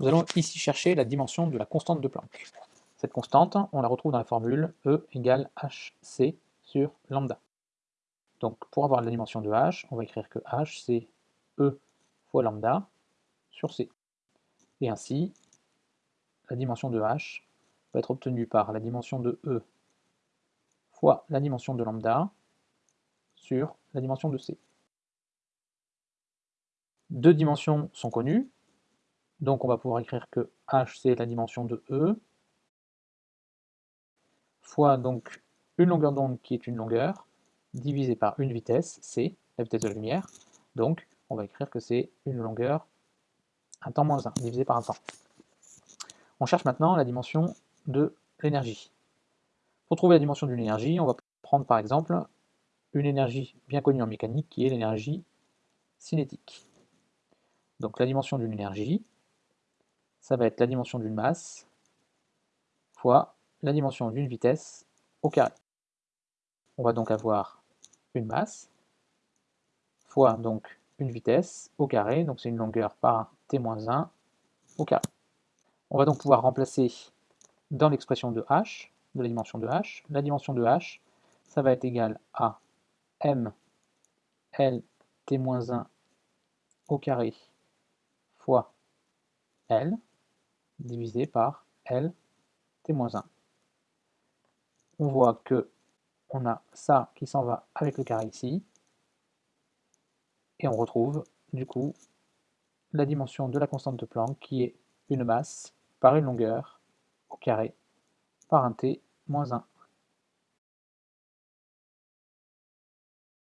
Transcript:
Nous allons ici chercher la dimension de la constante de Planck. Cette constante, on la retrouve dans la formule E égale hc sur lambda. Donc pour avoir la dimension de h, on va écrire que h c'est E fois lambda sur c. Et ainsi, la dimension de h va être obtenue par la dimension de E fois la dimension de lambda sur la dimension de c. Deux dimensions sont connues, donc on va pouvoir écrire que h c'est la dimension de E fois donc une longueur d'onde qui est une longueur divisé par une vitesse, c, la vitesse de la lumière, donc on va écrire que c'est une longueur, un temps moins 1, divisé par un temps. On cherche maintenant la dimension de l'énergie. Pour trouver la dimension d'une énergie, on va prendre par exemple une énergie bien connue en mécanique qui est l'énergie cinétique. Donc la dimension d'une énergie, ça va être la dimension d'une masse fois la dimension d'une vitesse au carré. On va donc avoir une masse fois donc une vitesse au carré, donc c'est une longueur par t-1 au carré. On va donc pouvoir remplacer dans l'expression de h, de la dimension de h, la dimension de h, ça va être égal à m l t-1 au carré fois l divisé par l t-1. On voit que on a ça qui s'en va avec le carré ici, et on retrouve du coup la dimension de la constante de Planck qui est une masse par une longueur au carré par un t moins 1.